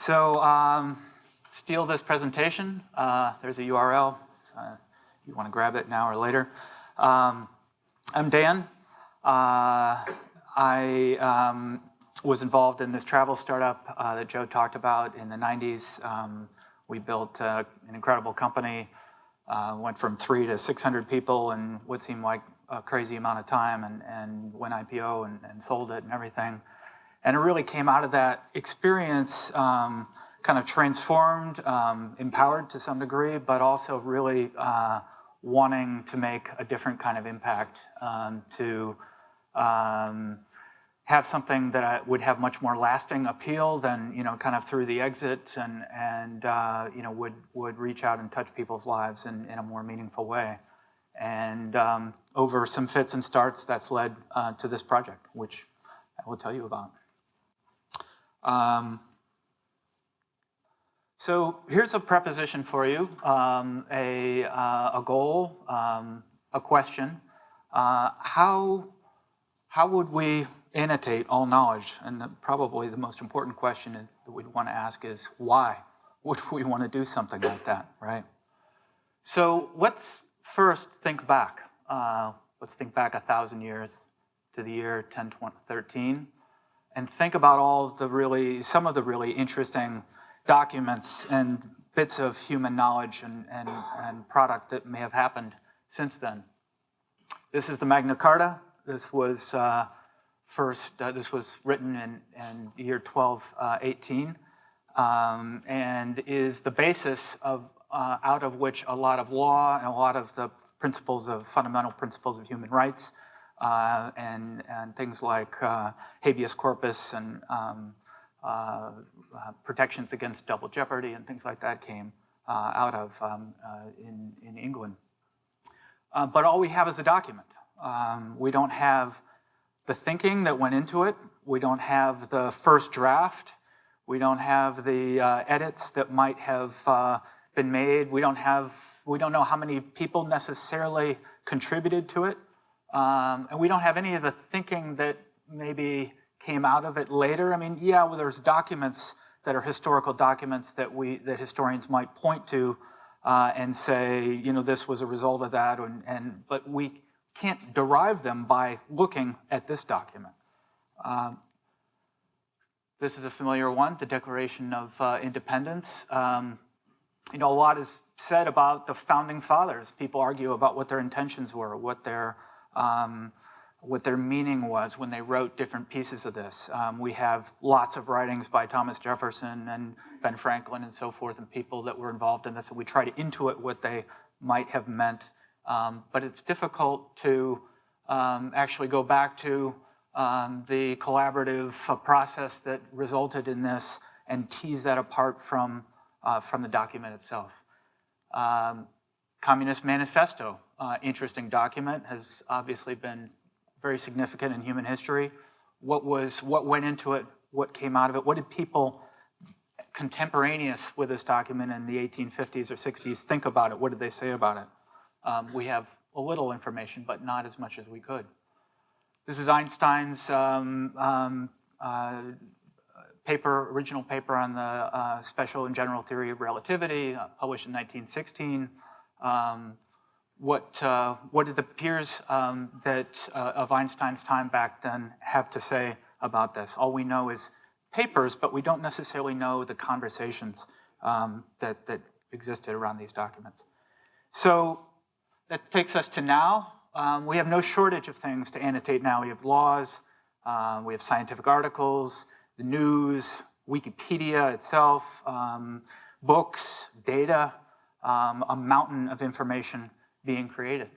So um, steal this presentation. Uh, there's a URL. Uh, you want to grab it now or later. Um, I'm Dan. Uh, I um, was involved in this travel startup uh, that Joe talked about in the 90s. Um, we built uh, an incredible company, uh, went from three to 600 people in what seemed like a crazy amount of time and, and went IPO and, and sold it and everything. And it really came out of that experience um, kind of transformed, um, empowered to some degree, but also really uh, wanting to make a different kind of impact um, to um, have something that would have much more lasting appeal than, you know, kind of through the exit and, and uh, you know, would, would reach out and touch people's lives in, in a more meaningful way. And um, over some fits and starts, that's led uh, to this project, which I will tell you about. Um, so here's a preposition for you, um, a, uh, a goal, um, a question. Uh, how, how would we annotate all knowledge? And the, probably the most important question that we'd want to ask is why would we want to do something like that, right? So let's first think back. Uh, let's think back a thousand years to the year 1013 and think about all the really, some of the really interesting documents and bits of human knowledge and, and, and product that may have happened since then. This is the Magna Carta. This was uh, first, uh, this was written in, in the year 1218 uh, um, and is the basis of, uh, out of which a lot of law and a lot of the principles of fundamental principles of human rights uh, and, and things like uh, habeas corpus and um, uh, uh, protections against double jeopardy and things like that came uh, out of um, uh, in, in England. but all we have is a document. Um, we don't have the thinking that went into it. We don't have the first draft. We don't have the edits that might have been made. We don't have, we don't know how many people necessarily contributed to it. Um, and we don't have any of the thinking that maybe came out of it later. I mean, yeah, well, there's documents that are historical documents that we that historians might point to uh, and say, you know, this was a result of that, and, and but we can't derive them by looking at this document. Um, this is a familiar one, the Declaration of uh, Independence. Um, you know, a lot is said about the founding fathers. People argue about what their intentions were, what their um, what their meaning was when they wrote different pieces of this. Um, we have lots of writings by Thomas Jefferson and Ben Franklin and so forth and people that were involved in this and we try to intuit what they might have meant. Um, but it's difficult to um, actually go back to um, the collaborative uh, process that resulted in this and tease that apart from, uh, from the document itself. Um, Communist Manifesto, uh, interesting document, has obviously been very significant in human history. What was, what went into it, what came out of it, what did people contemporaneous with this document in the 1850s or 60s think about it? What did they say about it? Um, we have a little information, but not as much as we could. This is Einstein's um, um, uh, paper, original paper on the uh, special and general theory of relativity, uh, published in 1916. Um, what, uh, what did the peers um, that, uh, of Einstein's time back then have to say about this? All we know is papers, but we don't necessarily know the conversations um, that, that existed around these documents. So that takes us to now. Um, we have no shortage of things to annotate now. We have laws, uh, we have scientific articles, the news, Wikipedia itself, um, books, data, um, a mountain of information being created.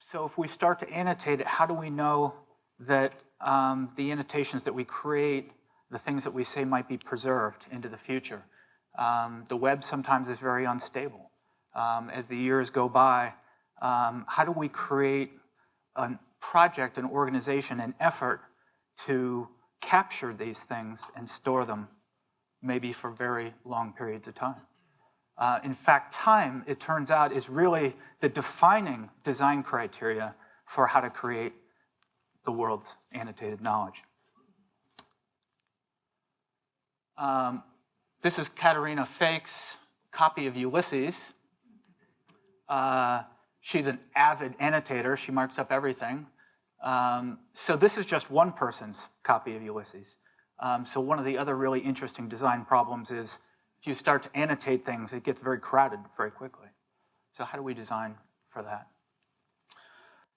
So if we start to annotate it, how do we know that um, the annotations that we create, the things that we say might be preserved into the future? Um, the web sometimes is very unstable. Um, as the years go by, um, how do we create a project, an organization, an effort to capture these things and store them maybe for very long periods of time? Uh, in fact, time, it turns out, is really the defining design criteria for how to create the world's annotated knowledge. Um, this is Caterina Fake's copy of Ulysses. Uh, she's an avid annotator. She marks up everything. Um, so this is just one person's copy of Ulysses. Um, so one of the other really interesting design problems is if you start to annotate things, it gets very crowded very quickly. So how do we design for that?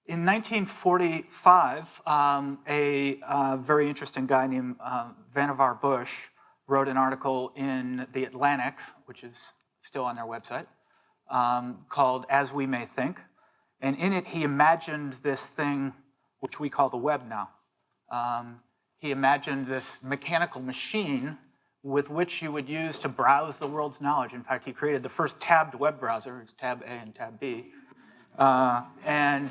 In 1945, um, a uh, very interesting guy named uh, Vannevar Bush wrote an article in The Atlantic, which is still on their website, um, called As We May Think. And in it, he imagined this thing, which we call the web now. Um, he imagined this mechanical machine with which you would use to browse the world's knowledge. In fact, he created the first tabbed web browser, it's tab A and tab B. Uh, and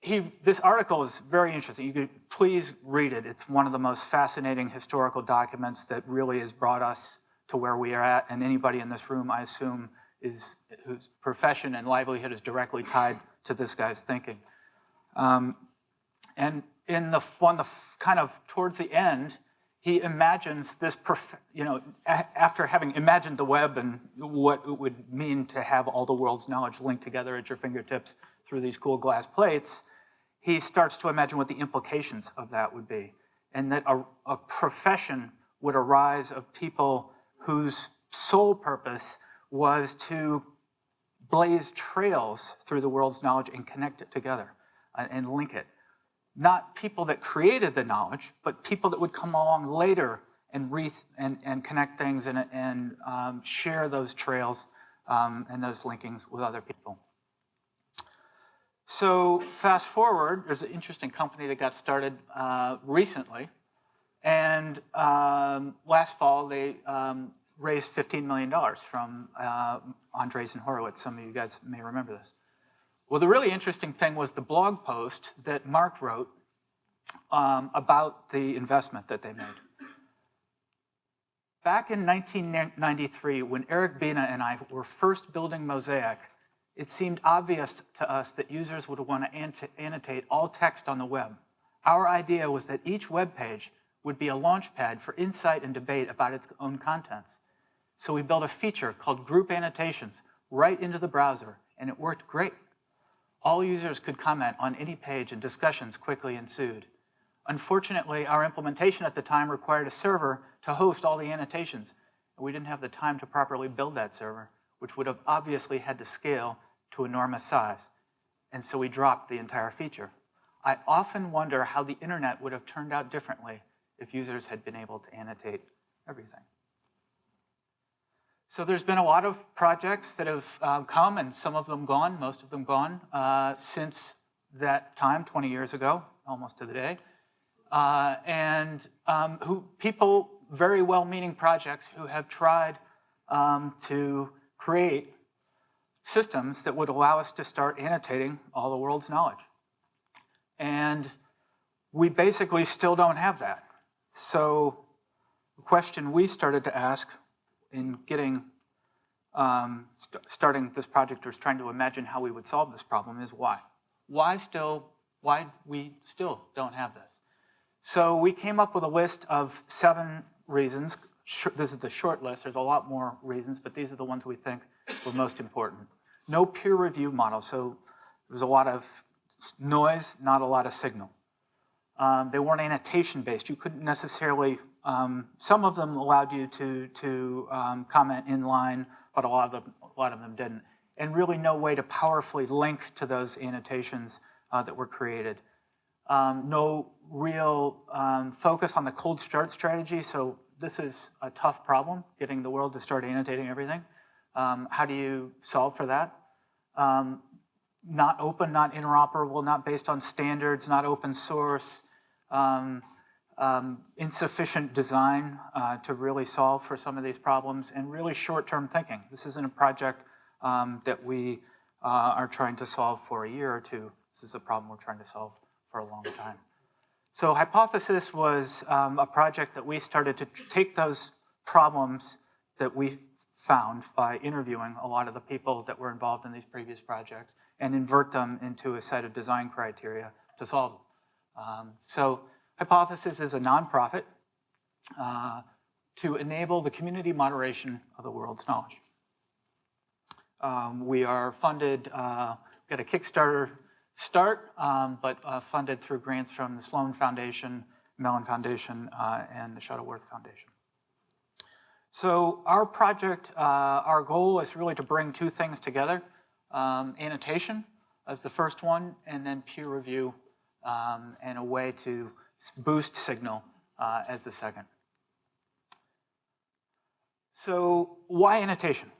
he, this article is very interesting. You could please read it. It's one of the most fascinating historical documents that really has brought us to where we are at. And anybody in this room, I assume, is whose profession and livelihood is directly tied to this guy's thinking. Um, and in the one, the kind of towards the end, he imagines this, you know, after having imagined the web and what it would mean to have all the world's knowledge linked together at your fingertips through these cool glass plates, he starts to imagine what the implications of that would be. And that a, a profession would arise of people whose sole purpose was to blaze trails through the world's knowledge and connect it together uh, and link it not people that created the knowledge, but people that would come along later and, and, and connect things and, and um, share those trails um, and those linkings with other people. So fast forward, there's an interesting company that got started uh, recently. And um, last fall, they um, raised $15 million from uh, Andreessen Horowitz. Some of you guys may remember this. Well, the really interesting thing was the blog post that Marc wrote um, about the investment that they made. Back in 1993, when Eric Bina and I were first building Mosaic, it seemed obvious to us that users would want to annotate all text on the web. Our idea was that each web page would be a launchpad for insight and debate about its own contents. So we built a feature called Group Annotations right into the browser, and it worked great. All users could comment on any page and discussions quickly ensued. Unfortunately, our implementation at the time required a server to host all the annotations. And We didn't have the time to properly build that server, which would have obviously had to scale to enormous size. And so we dropped the entire feature. I often wonder how the internet would have turned out differently if users had been able to annotate everything. So there's been a lot of projects that have uh, come and some of them gone, most of them gone, uh, since that time, 20 years ago, almost to the day. Uh, and um, who people, very well-meaning projects who have tried um, to create systems that would allow us to start annotating all the world's knowledge. And we basically still don't have that. So the question we started to ask in getting um, st starting this project or trying to imagine how we would solve this problem is why. Why still, why we still don't have this? So we came up with a list of seven reasons. This is the short list. There's a lot more reasons, but these are the ones we think were most important. No peer review model. So there was a lot of noise, not a lot of signal. Um, they weren't annotation based. You couldn't necessarily um, some of them allowed you to, to um, comment in line, but a lot, of them, a lot of them didn't. And really no way to powerfully link to those annotations uh, that were created. Um, no real um, focus on the cold start strategy, so this is a tough problem, getting the world to start annotating everything. Um, how do you solve for that? Not open, not interoperable, not based on standards, not open source. Um, um, insufficient design uh, to really solve for some of these problems, and really short-term thinking. This isn't a project um, that we uh, are trying to solve for a year or two. This is a problem we're trying to solve for a long time. So Hypothesis was um, a project that we started to take those problems that we found by interviewing a lot of the people that were involved in these previous projects and invert them into a set of design criteria to solve them. Um, so Hypothesis is a nonprofit. Uh, to enable the community moderation of the world's knowledge. Um, we are funded, uh, got a Kickstarter start, um, but uh, funded through grants from the Sloan Foundation, Mellon Foundation, uh, and the Shuttleworth Foundation. So our project, uh, our goal is really to bring two things together. Um, annotation as the first one, and then peer review um, and a way to boost signal uh, as the second. So why annotation?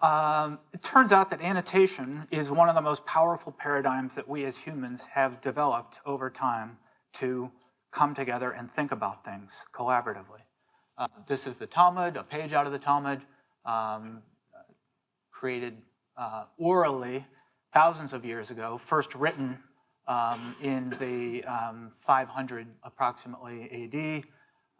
Um, it turns out that annotation is one of the most powerful paradigms that we as humans have developed over time to come together and think about things collaboratively. Uh, this is the Talmud, a page out of the Talmud, um, created uh, orally thousands of years ago, first written um, in the um, 500 approximately AD.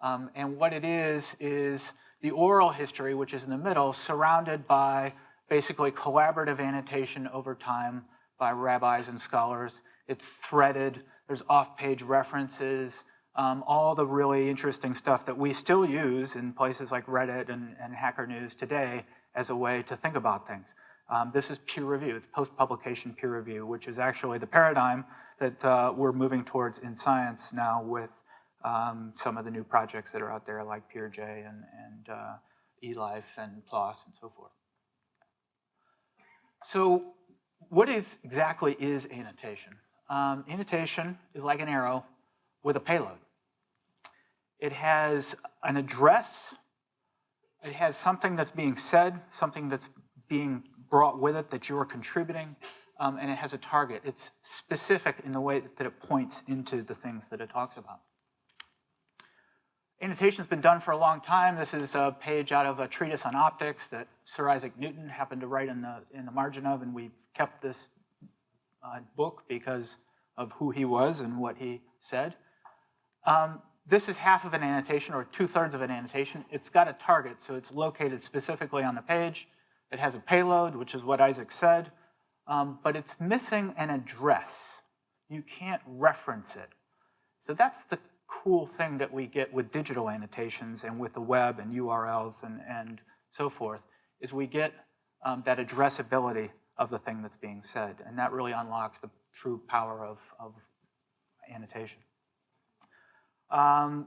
Um, and what it is, is the oral history, which is in the middle, surrounded by basically collaborative annotation over time by rabbis and scholars. It's threaded, there's off-page references, um, all the really interesting stuff that we still use in places like Reddit and, and Hacker News today as a way to think about things. Um, this is peer review, it's post-publication peer review, which is actually the paradigm that uh, we're moving towards in science now with um, some of the new projects that are out there like PeerJ and, and uh, eLife and PLOS and so forth. So what is exactly is annotation? Um, annotation is like an arrow with a payload. It has an address, it has something that's being said, something that's being brought with it that you're contributing, um, and it has a target. It's specific in the way that it points into the things that it talks about. Annotation's been done for a long time. This is a page out of a treatise on optics that Sir Isaac Newton happened to write in the, in the margin of, and we kept this uh, book because of who he was and what he said. Um, this is half of an annotation, or two-thirds of an annotation. It's got a target, so it's located specifically on the page. It has a payload, which is what Isaac said, um, but it's missing an address. You can't reference it. So that's the cool thing that we get with digital annotations and with the web and URLs and, and so forth, is we get um, that addressability of the thing that's being said. And that really unlocks the true power of, of annotation. Um,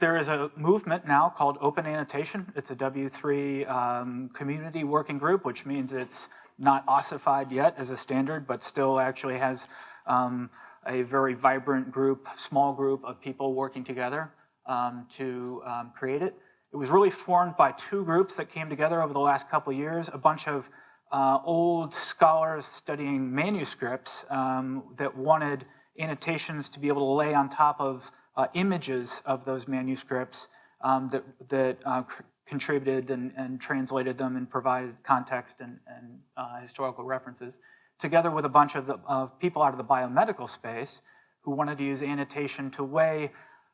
there is a movement now called Open Annotation. It's a W3 um, community working group, which means it's not ossified yet as a standard, but still actually has um, a very vibrant group, small group of people working together um, to um, create it. It was really formed by two groups that came together over the last couple of years, a bunch of uh, old scholars studying manuscripts um, that wanted annotations to be able to lay on top of uh, images of those manuscripts um, that, that uh, contributed and, and, translated them and provided context and, and uh, historical references, together with a bunch of, the, of people out of the biomedical space who wanted to use annotation to weigh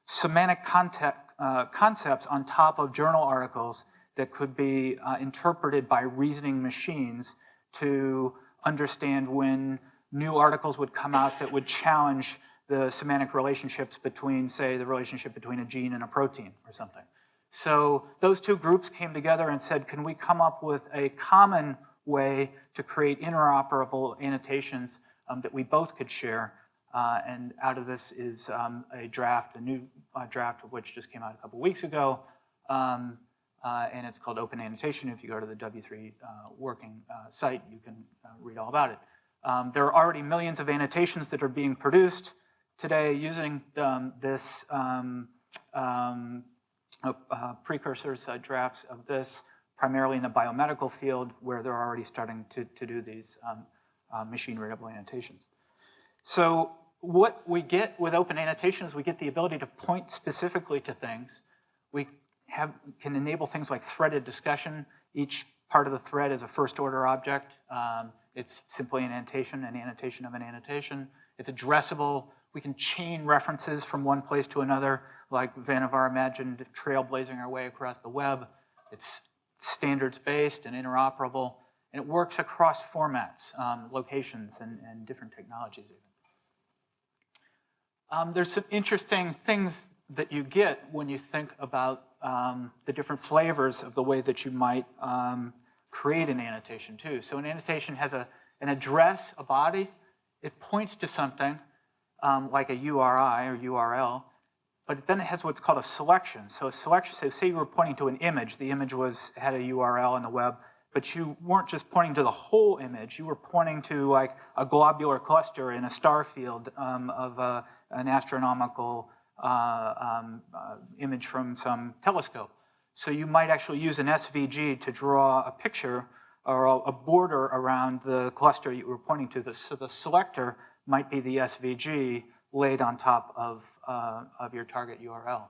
semantic context, uh, concepts on top of journal articles that could be uh, interpreted by reasoning machines to understand when new articles would come out that would challenge the semantic relationships between, say, the relationship between a gene and a protein or something. So those two groups came together and said, can we come up with a common way to create interoperable annotations um, that we both could share? Uh, and out of this is um, a draft, a new uh, draft of which just came out a couple weeks ago. Um, uh, and it's called Open Annotation. If you go to the W3 uh, working uh, site, you can uh, read all about it. Um, there are already millions of annotations that are being produced today using um, this um, um, uh, uh, precursors, uh, drafts of this, primarily in the biomedical field where they're already starting to, to do these um, uh, machine readable annotations. So what we get with open annotations, we get the ability to point specifically to things. We have, can enable things like threaded discussion. Each part of the thread is a first order object. Um, it's simply an annotation, an annotation of an annotation. It's addressable we can chain references from one place to another, like Vannevar imagined trailblazing our way across the web. It's standards-based and interoperable, and it works across formats, um, locations, and, and, different technologies even. Um, there's some interesting things that you get when you think about um, the different flavors of the way that you might um, create an annotation too. So an annotation has a, an address, a body, it points to something um, like a URI or URL, but then it has what's called a selection. So a selection, so say you were pointing to an image, the image was had a URL on the web, but you weren't just pointing to the whole image, you were pointing to like a globular cluster in a star field um, of an astronomical uh, um, uh, image from some telescope. So you might actually use an SVG to draw a picture or a border around the cluster you were pointing to. So the selector might be the SVG laid on top of, uh, of your target URL.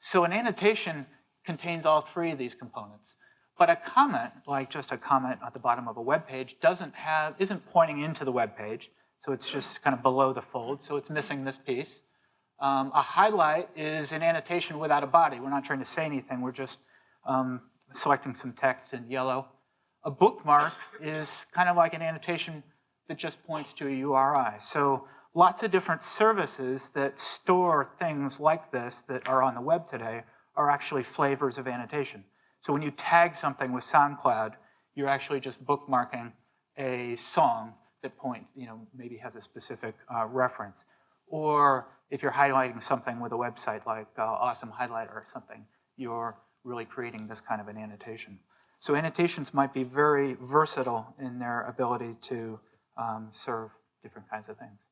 So an annotation contains all three of these components. But a comment, like just a comment at the bottom of a web page, doesn't have, isn't pointing into the web page, so it's just kind of below the fold, so it's missing this piece. Um, a highlight is an annotation without a body. We're not trying to say anything, we're just um, selecting some text in yellow. A bookmark is kind of like an annotation that just points to a URI. So lots of different services that store things like this that are on the web today are actually flavors of annotation. So when you tag something with SoundCloud, you're actually just bookmarking a song that point, you know, maybe has a specific uh, reference. Or if you're highlighting something with a website like uh, Awesome Highlighter or something, you're really creating this kind of an annotation. So annotations might be very versatile in their ability to um, serve different kinds of things.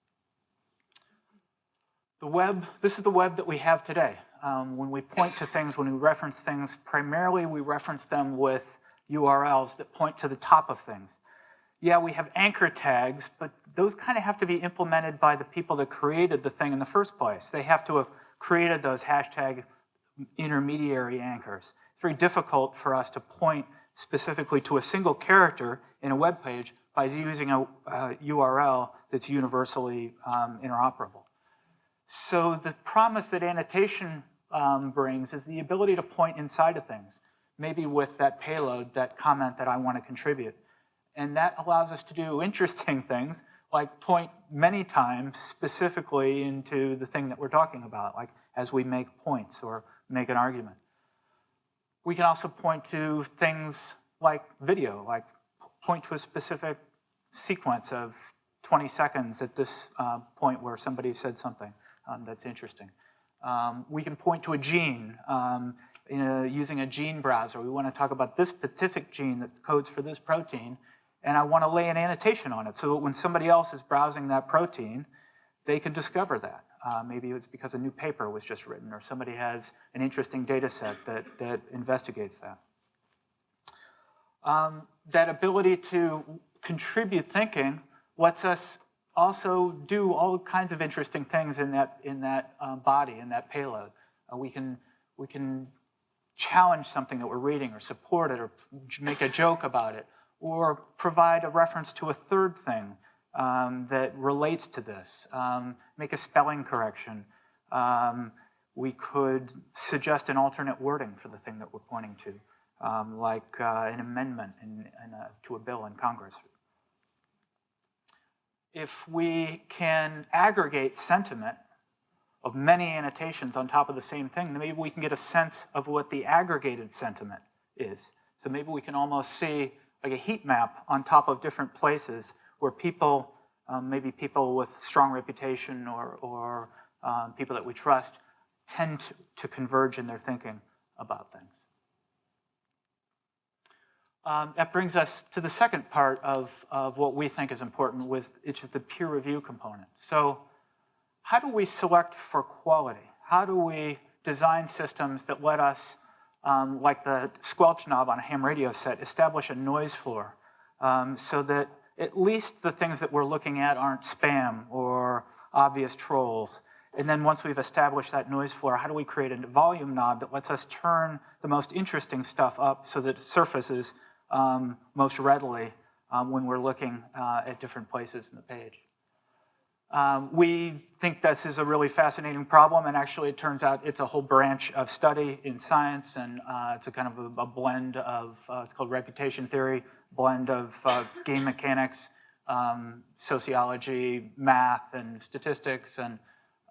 The web, this is the web that we have today. Um, when we point to things, when we reference things, primarily we reference them with URLs that point to the top of things. Yeah, we have anchor tags, but those kind of have to be implemented by the people that created the thing in the first place. They have to have created those hashtag intermediary anchors. It's very difficult for us to point specifically to a single character in a web page by using a, a URL that's universally um, interoperable. So the promise that annotation um, brings is the ability to point inside of things, maybe with that payload, that comment that I want to contribute. And that allows us to do interesting things, like point many times specifically into the thing that we're talking about, like as we make points or make an argument. We can also point to things like video, like point to a specific sequence of 20 seconds at this uh, point where somebody said something um, that's interesting. Um, we can point to a gene um, a, using a gene browser. We want to talk about this specific gene that codes for this protein, and I want to lay an annotation on it so that when somebody else is browsing that protein, they can discover that. Uh, maybe it's because a new paper was just written or somebody has an interesting data set that, that investigates that. Um, that ability to contribute thinking lets us also do all kinds of interesting things in that, in that um, body, in that payload. Uh, we, can, we can challenge something that we're reading or support it or make a joke about it or provide a reference to a third thing um, that relates to this, um, make a spelling correction. Um, we could suggest an alternate wording for the thing that we're pointing to, um, like uh, an amendment in, in a, to a bill in Congress if we can aggregate sentiment of many annotations on top of the same thing, then maybe we can get a sense of what the aggregated sentiment is. So maybe we can almost see like a heat map on top of different places where people, um, maybe people with strong reputation or, or um, people that we trust, tend to, to converge in their thinking about things. Um, that brings us to the second part of, of what we think is important, which is the peer review component. So how do we select for quality? How do we design systems that let us, um, like the squelch knob on a ham radio set, establish a noise floor um, so that at least the things that we're looking at aren't spam or obvious trolls. And then once we've established that noise floor, how do we create a volume knob that lets us turn the most interesting stuff up so that it surfaces um, most readily um, when we're looking uh, at different places in the page. Um, we think this is a really fascinating problem, and actually it turns out it's a whole branch of study in science, and uh, it's a kind of a, a blend of, uh, it's called reputation theory, blend of uh, game mechanics, um, sociology, math, and statistics, and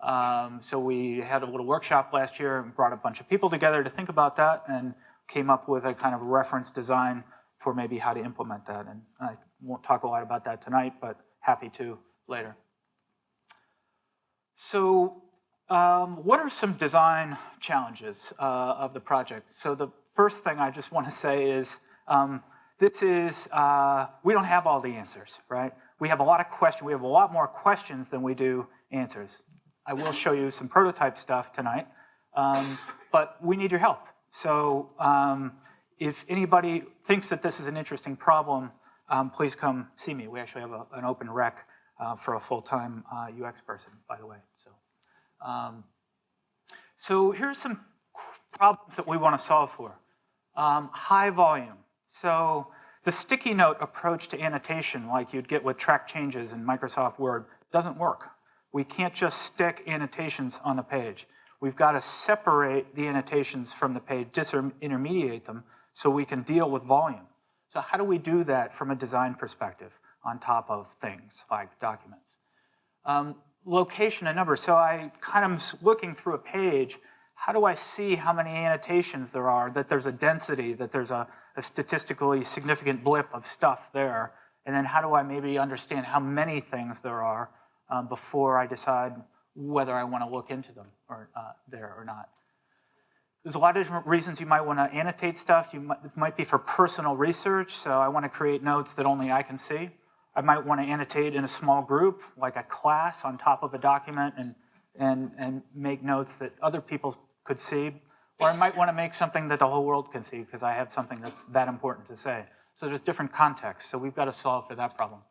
Um, so we had a little workshop last year and brought a bunch of people together to think about that and came up with a kind of reference design for maybe how to implement that. And I won't talk a lot about that tonight, but happy to later. So um, what are some design challenges uh, of the project? So the first thing I just want to say is um, this is, uh, we don't have all the answers, right? We have a lot of questions, we have a lot more questions than we do answers. I will show you some prototype stuff tonight, um, but we need your help. So um, if anybody thinks that this is an interesting problem, um, please come see me. We actually have a, an open rec uh, for a full-time uh, UX person, by the way. So, um, so here's some problems that we want to solve for. Um, high volume. So the sticky note approach to annotation, like you'd get with track changes in Microsoft Word, doesn't work. We can't just stick annotations on the page. We've got to separate the annotations from the page, disintermediate them, so we can deal with volume. So how do we do that from a design perspective on top of things like documents? Um, location and number. So I kind of looking through a page how do I see how many annotations there are, that there's a density, that there's a, a statistically significant blip of stuff there, and then how do I maybe understand how many things there are um, before I decide whether I want to look into them or uh, there or not. There's a lot of different reasons you might want to annotate stuff. You might, it might be for personal research, so I want to create notes that only I can see. I might want to annotate in a small group, like a class on top of a document, and, and, and make notes that other people could see, or I might want to make something that the whole world can see because I have something that's that important to say. So there's different contexts, so we've got to solve for that problem.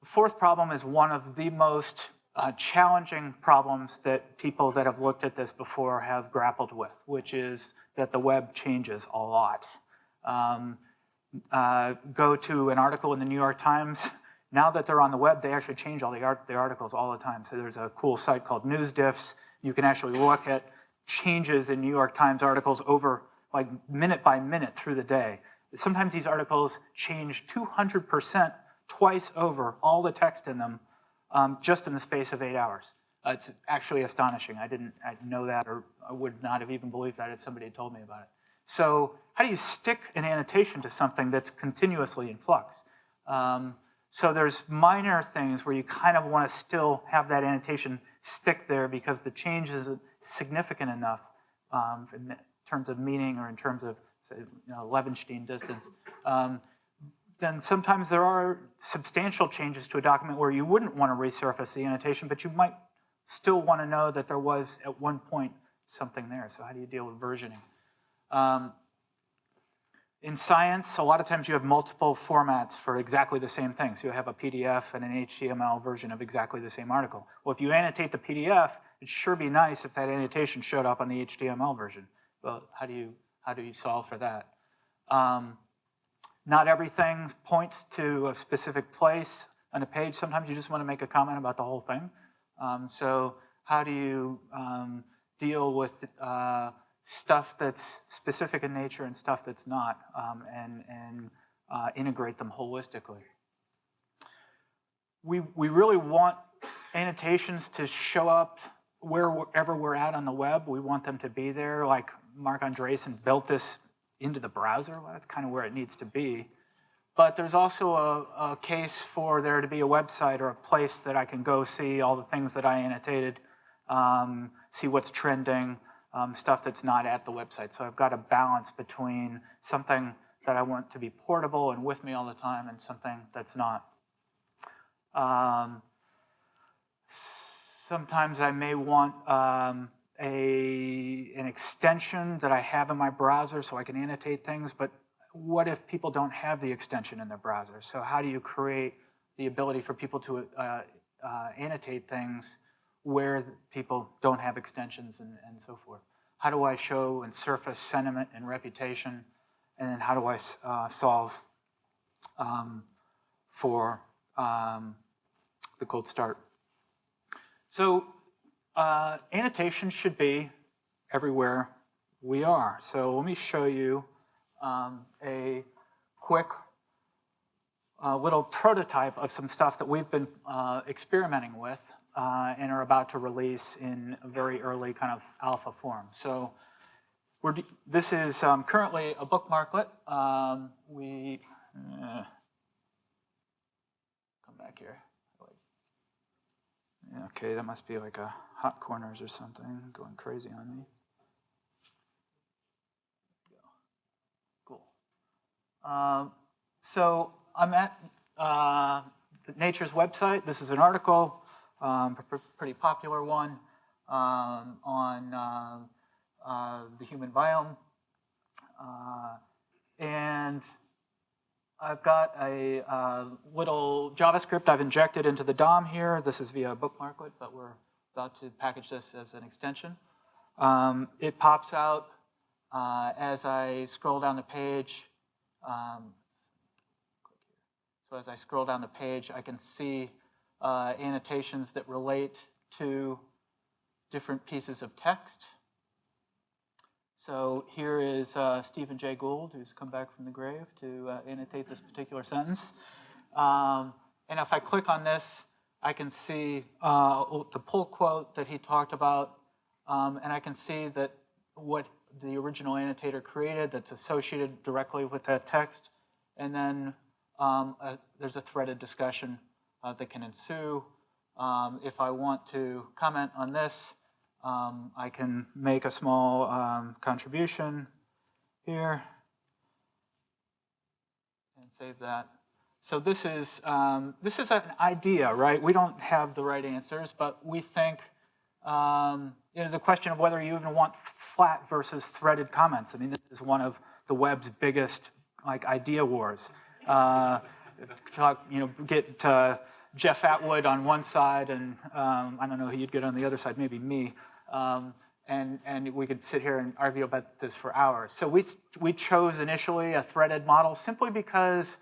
The fourth problem is one of the most uh, challenging problems that people that have looked at this before have grappled with, which is that the web changes a lot. Um, uh, go to an article in the New York Times, now that they're on the web, they actually change all the, art, the articles all the time. So there's a cool site called NewsDiffs you can actually look at changes in New York Times articles over like minute by minute through the day. Sometimes these articles change 200% twice over, all the text in them, um, just in the space of eight hours. Uh, it's actually astonishing. I didn't I know that or I would not have even believed that if somebody had told me about it. So how do you stick an annotation to something that's continuously in flux? Um, so there's minor things where you kind of want to still have that annotation stick there because the change is significant enough um, in terms of meaning or in terms of, say, you know, Levenshtein distance. Um, then sometimes there are substantial changes to a document where you wouldn't want to resurface the annotation, but you might still want to know that there was at one point something there. So how do you deal with versioning? Um, in science, a lot of times you have multiple formats for exactly the same thing. So you have a PDF and an HTML version of exactly the same article. Well, if you annotate the PDF, it'd sure be nice if that annotation showed up on the HTML version. Well, how do you, how do you solve for that? Um, not everything points to a specific place on a page. Sometimes you just want to make a comment about the whole thing. Um, so how do you um, deal with uh, stuff that's specific in nature and stuff that's not, um, and, and uh, integrate them holistically. We, we really want annotations to show up wherever we're at on the web. We want them to be there, like Marc Andreessen built this into the browser. Well, that's kind of where it needs to be. But there's also a, a, case for there to be a website or a place that I can go see all the things that I annotated, um, see what's trending, um, stuff that's not at the website. So I've got a balance between something that I want to be portable and with me all the time and something that's not. Um, sometimes I may want um, a, an extension that I have in my browser so I can annotate things, but what if people don't have the extension in their browser? So how do you create the ability for people to uh, uh, annotate things where people don't have extensions and, and so forth. How do I show and surface sentiment and reputation? And then how do I uh, solve um, for um, the cold start? So uh, annotation should be everywhere we are. So let me show you um, a quick uh, little prototype of some stuff that we've been uh, experimenting with uh, and are about to release in a very early kind of alpha form. So this is um, currently a bookmarklet. Um, we, uh, come back here. Okay, that must be like a hot corners or something going crazy on me. Cool. Um, so I'm at uh, Nature's website. This is an article, um, pr- pr- pretty popular one, um, on uh, uh, the human biome. Uh, and I've got a uh, little JavaScript I've injected into the DOM here. This is via bookmarklet, but we're about to package this as an extension. Um, it pops out uh, as I scroll down the page. Um, so as I scroll down the page, I can see uh, annotations that relate to different pieces of text. So here is uh, Stephen Jay Gould, who's come back from the grave to uh, annotate this particular sentence. Um, and if I click on this, I can see uh, the pull quote that he talked about, um, and I can see that what the original annotator created that's associated directly with that text. And then um, uh, there's a threaded discussion uh, that can ensue. Um, if I want to comment on this, um, I can make a small um, contribution here and save that. So this is um, this is an idea, right? We don't have the right answers, but we think um, it is a question of whether you even want flat versus threaded comments. I mean, this is one of the web's biggest like idea wars. Uh, talk, you know, get uh, Jeff Atwood on one side, and um, I don't know who you'd get on the other side, maybe me. Um, and, and we could sit here and argue about this for hours. So we, we chose initially a threaded model simply because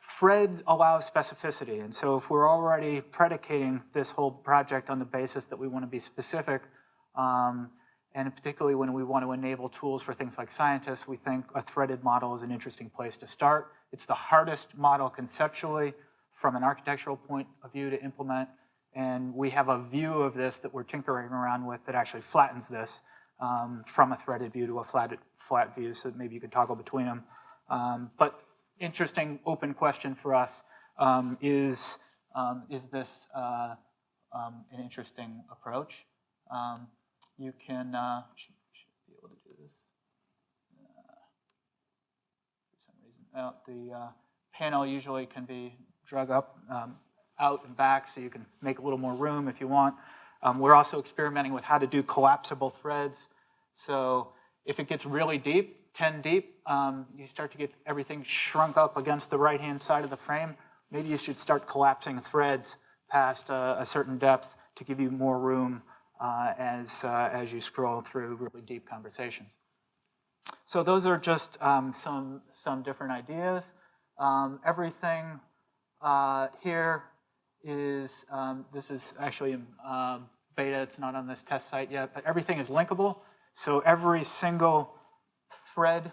thread allows specificity. And so if we're already predicating this whole project on the basis that we want to be specific, um, and particularly when we want to enable tools for things like scientists, we think a threaded model is an interesting place to start. It's the hardest model conceptually from an architectural point of view to implement. And we have a view of this that we're tinkering around with that actually flattens this um, from a threaded view to a flat, flat view, so maybe you could toggle between them. Um, but interesting open question for us um, is, um, is this uh, um, an interesting approach? You can, uh, should, should be able to do this. Uh, for some reason, uh, the uh, panel usually can be drug up, um, out and back, so you can make a little more room if you want. Um, we're also experimenting with how to do collapsible threads. So if it gets really deep, 10 deep, um, you start to get everything shrunk up against the right-hand side of the frame. Maybe you should start collapsing threads past uh, a certain depth to give you more room uh, as, uh, as you scroll through really deep conversations. So those are just um, some, some different ideas. Um, everything uh, here is, um, this is actually in um, beta, it's not on this test site yet, but everything is linkable. So every single thread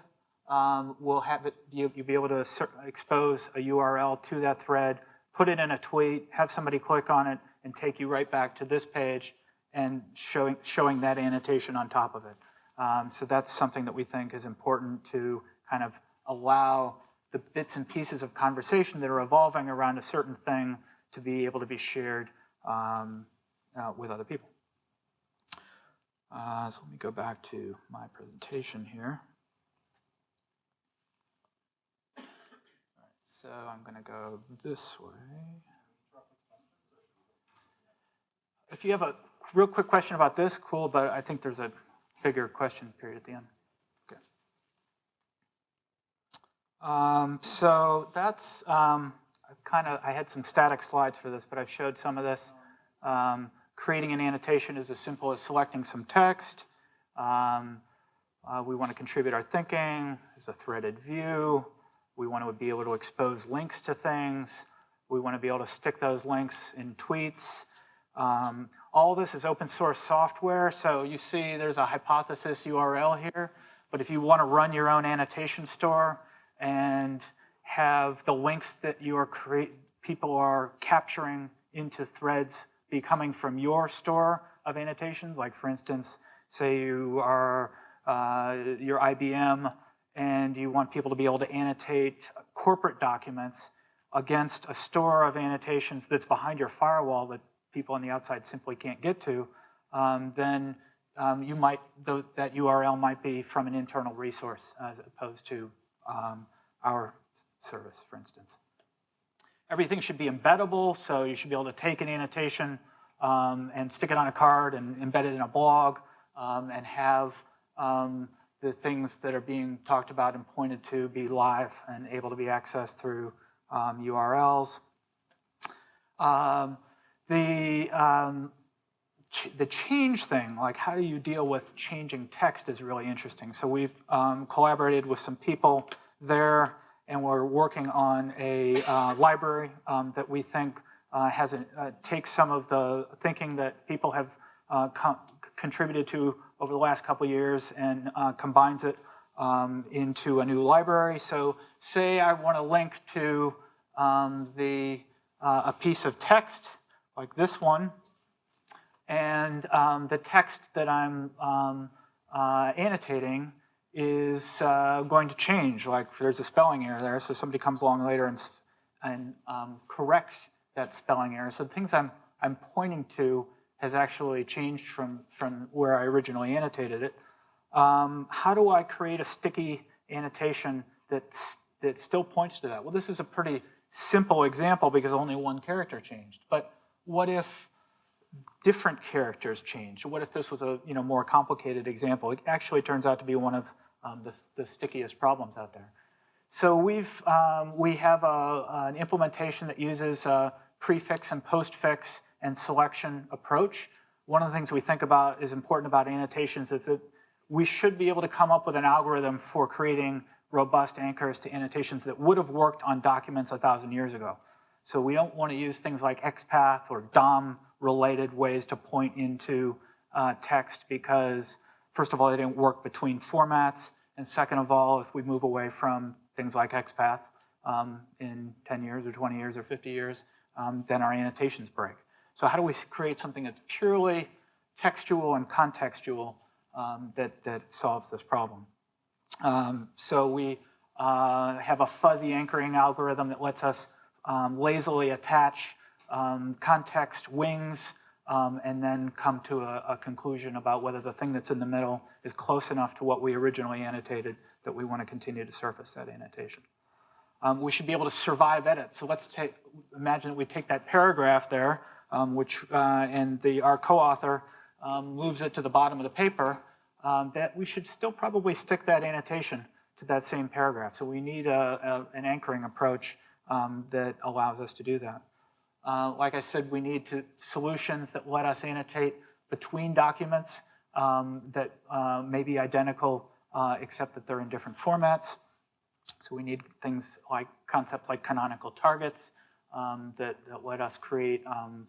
um, will have it, you, will be able to expose a URL to that thread, put it in a tweet, have somebody click on it, and take you right back to this page and showing, showing that annotation on top of it. Um, so that's something that we think is important to kind of allow the bits and pieces of conversation that are evolving around a certain thing to be able to be shared um, uh, with other people. Uh, so let me go back to my presentation here. so I'm going to go this way. If you have a real quick question about this, cool, but I think there's a bigger question period at the end. Okay. Um, so that's um, kind of, I had some static slides for this, but I've showed some of this. Um, creating an annotation is as simple as selecting some text. Um, uh, we want to contribute our thinking. There's a threaded view. We want to be able to expose links to things. We want to be able to stick those links in tweets. Um, all this is open source software, so you see there's a hypothesis URL here, but if you want to run your own annotation store and have the links that you are create, people are capturing into threads be coming from your store of annotations, like for instance, say you are uh, you're IBM and you want people to be able to annotate corporate documents against a store of annotations that's behind your firewall that people on the outside simply can't get to, um, then um, you might, th that URL might be from an internal resource as opposed to um, our service, for instance. Everything should be embeddable, so you should be able to take an annotation um, and stick it on a card and embed it in a blog um, and have um, the things that are being talked about and pointed to be live and able to be accessed through URLs. Um, the um, the change thing, like how do you deal with changing text is really interesting. So we've um, collaborated with some people there and we're working on a uh, library um, that we think uh, has a, uh, takes some of the thinking that people have uh, contributed to over the last couple years and uh, combines it um, into a new library. So say I want to link to um, the, uh, a piece of text like this one, and um, the text that I'm um, uh, annotating is uh, going to change. Like there's a spelling error there, so somebody comes along later and, and um, corrects that spelling error. So the things I'm, I'm pointing to has actually changed from, from where I originally annotated it. Um, how do I create a sticky annotation that's, that still points to that? Well, this is a pretty simple example because only one character changed. But what if different characters change? What if this was a you know, more complicated example? It actually turns out to be one of um, the, the, stickiest problems out there. So we've, um, we have a, an implementation that uses a prefix and postfix and selection approach. One of the things we think about is important about annotations is that we should be able to come up with an algorithm for creating robust anchors to annotations that would have worked on documents a thousand years ago. So we don't want to use things like XPath or DOM-related ways to point into uh, text because, first of all, they didn't work between formats, and second of all, if we move away from things like XPath um, in 10 years or 20 years or 50 years, um, then our annotations break. So how do we create something that's purely textual and contextual um, that, that solves this problem? Um, so we uh, have a fuzzy anchoring algorithm that lets us um, lazily attach um, context wings um, and then come to a, a, conclusion about whether the thing that's in the middle is close enough to what we originally annotated that we want to continue to surface that annotation. Um, we should be able to survive edit. So let's take, imagine that we take that paragraph there, um, which, uh, and the, our co-author um, moves it to the bottom of the paper, um, that we should still probably stick that annotation to that same paragraph. So we need a, a, an anchoring approach um, that allows us to do that. Uh, like I said, we need to, solutions that let us annotate between documents um, that uh, may be identical uh, except that they're in different formats. So we need things like concepts like canonical targets um, that, that, let us create um,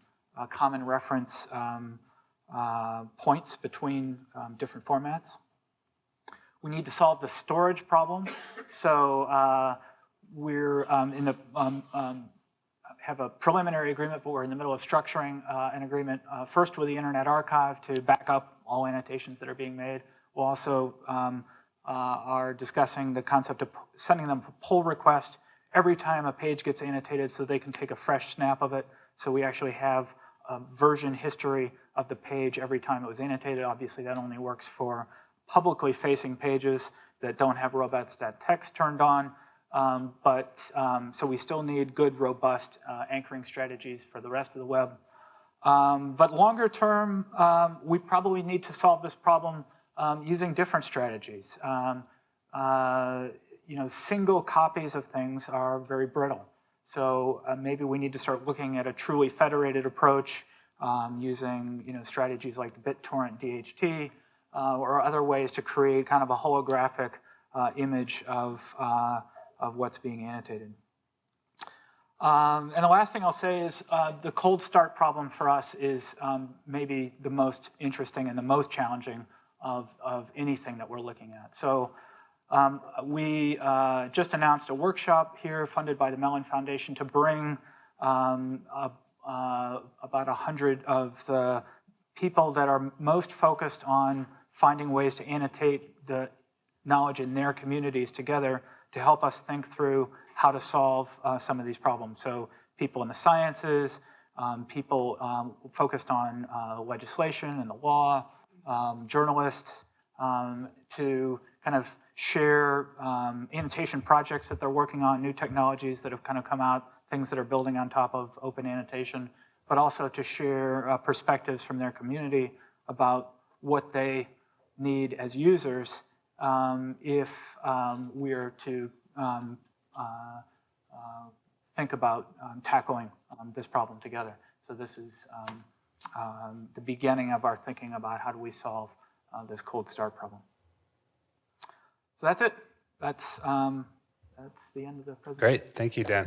common reference um, uh, points between um, different formats. We need to solve the storage problem. So uh, we're um, in the um, um, have a preliminary agreement, but we're in the middle of structuring uh, an agreement uh, first with the Internet Archive to back up all annotations that are being made. We'll also um, uh, are discussing the concept of sending them a pull request every time a page gets annotated so they can take a fresh snap of it. So we actually have a version history of the page every time it was annotated. Obviously, that only works for publicly facing pages that don't have robots.txt turned on. Um, but um, so we still need good, robust uh, anchoring strategies for the rest of the web. Um, but longer term, um, we probably need to solve this problem um, using different strategies. Um, uh, you know, single copies of things are very brittle. So uh, maybe we need to start looking at a truly federated approach using you know, strategies like BitTorrent DHT uh, or other ways to create kind of a holographic uh, image of, uh, of what's being annotated. Um, and the last thing I'll say is uh, the cold start problem for us is um, maybe the most interesting and the most challenging of, of anything that we're looking at. So um, we uh, just announced a workshop here funded by the Mellon Foundation to bring um, a, uh, about 100 of the people that are most focused on finding ways to annotate the knowledge in their communities together to help us think through how to solve uh, some of these problems. So people in the sciences, um, people um, focused on uh, legislation and the law, um, journalists, um, to kind of share um, annotation projects that they're working on, new technologies that have kind of come out, things that are building on top of open annotation, but also to share uh, perspectives from their community about what they need as users um, if um, we are to um, uh, uh, think about um, tackling um, this problem together. So this is um, the beginning of our thinking about how do we solve uh, this cold start problem. So that's it. That's, that's the end of the presentation. Great, thank you, Dan.